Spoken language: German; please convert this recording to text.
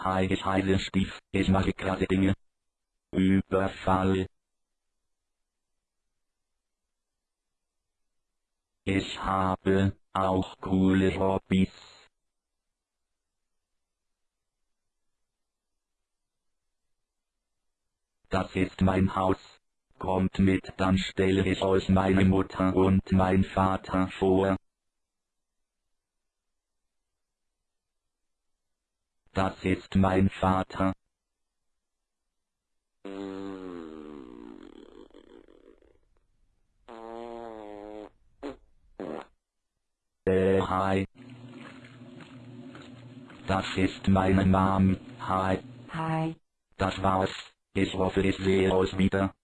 Heiße Steve, ich mache krasse Dinge. Überfall. Ich habe auch coole Hobbys. Das ist mein Haus. Kommt mit, dann stelle ich euch meine Mutter und mein Vater vor. Das ist mein Vater. Äh, hi. Das ist meine Mom. Hi. Hi. Das war's. Ich hoffe, ich sehe euch wieder.